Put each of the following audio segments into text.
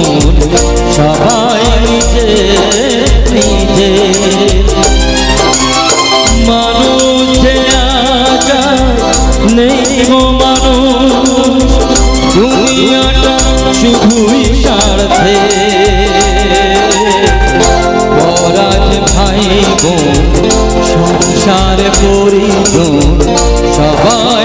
জীবন সবাই নিজে নিজে। মানুষ আজা নেই গো মানুষ, দুনিয়াটা শুধুই স্বার্থে। পরাজ ভাই গো, সংসার পরিজন সবাই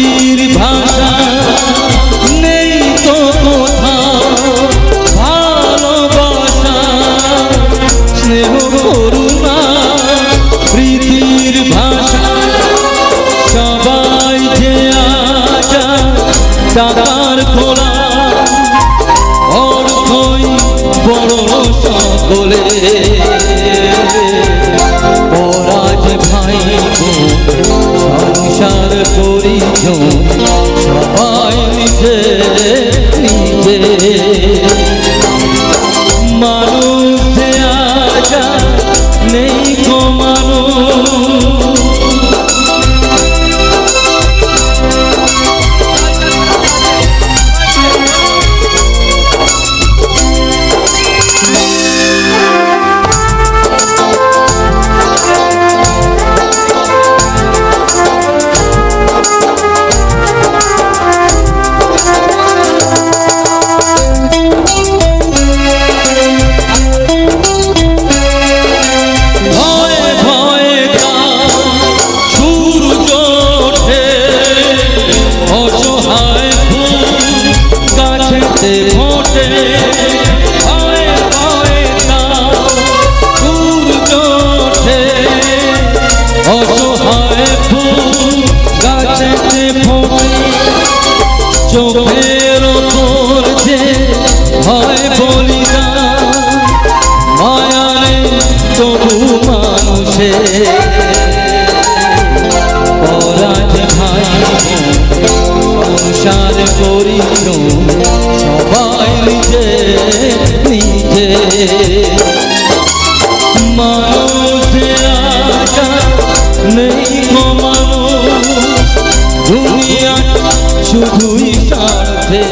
পৃথিবীর ভাষা নেই তো কোথাও। ভালোবাসা, স্নেহ, করুণা পৃথিবীর ভাষা। সবাই যে আজা টাকার খোলা। অর্থই বড় সকলে। পরাজ ভাই সংসার করি। সবাই নিজে নিজে মানুষ রাতে ফোটে ভয়ে ভয়ে সূর্য ওঠে অসহায় ফুল গাছেতে ফোটে, চোখের ওপর যে ভয় বলি না মায়ারে তবু পরাজ ভাই সংসার করিল। নিজে নিজে। মানুষে আকা নেই মানুষ দুনিয়া শুধুই সাথে।